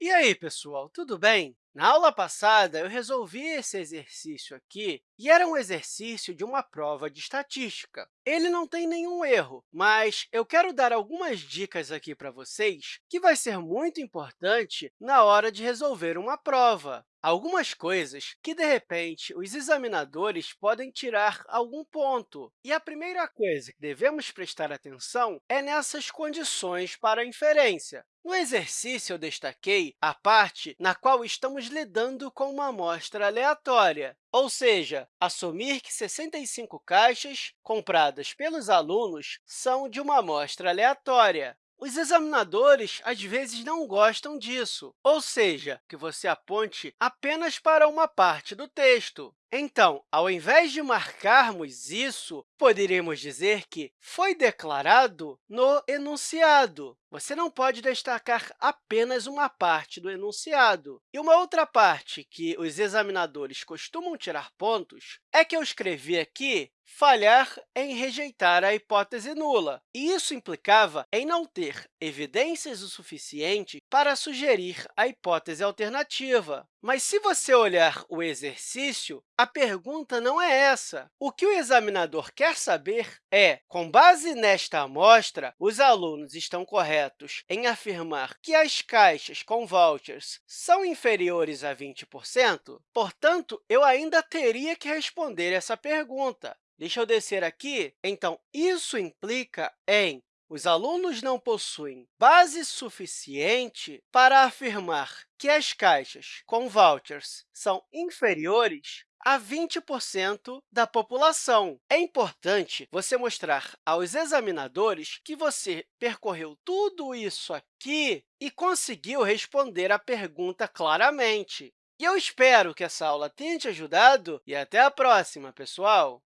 E aí, pessoal, tudo bem? Na aula passada, eu resolvi esse exercício aqui, e era um exercício de uma prova de estatística. Ele não tem nenhum erro, mas eu quero dar algumas dicas aqui para vocês que vai ser muito importante na hora de resolver uma prova. Algumas coisas que, de repente, os examinadores podem tirar algum ponto. E a primeira coisa que devemos prestar atenção é nessas condições para a inferência. No exercício, eu destaquei a parte na qual estamos lidando com uma amostra aleatória, ou seja, assumir que 65 caixas compradas pelos alunos são de uma amostra aleatória. Os examinadores, às vezes, não gostam disso, ou seja, que você aponte apenas para uma parte do texto. Então, ao invés de marcarmos isso, poderíamos dizer que foi declarado no enunciado. Você não pode destacar apenas uma parte do enunciado. E uma outra parte que os examinadores costumam tirar pontos é que eu escrevi aqui falhar em rejeitar a hipótese nula. E isso implicava em não ter evidências o suficiente para sugerir a hipótese alternativa. Mas se você olhar o exercício, a pergunta não é essa. O que o examinador quer saber é, com base nesta amostra, os alunos estão corretos em afirmar que as caixas com vouchers são inferiores a 20%? Portanto, eu ainda teria que responder essa pergunta. Deixa eu descer aqui. Então, isso implica em os alunos não possuem base suficiente para afirmar que as caixas com vouchers são inferiores a 20% da população. É importante você mostrar aos examinadores que você percorreu tudo isso aqui e conseguiu responder a pergunta claramente. E eu espero que essa aula tenha te ajudado e até a próxima, pessoal!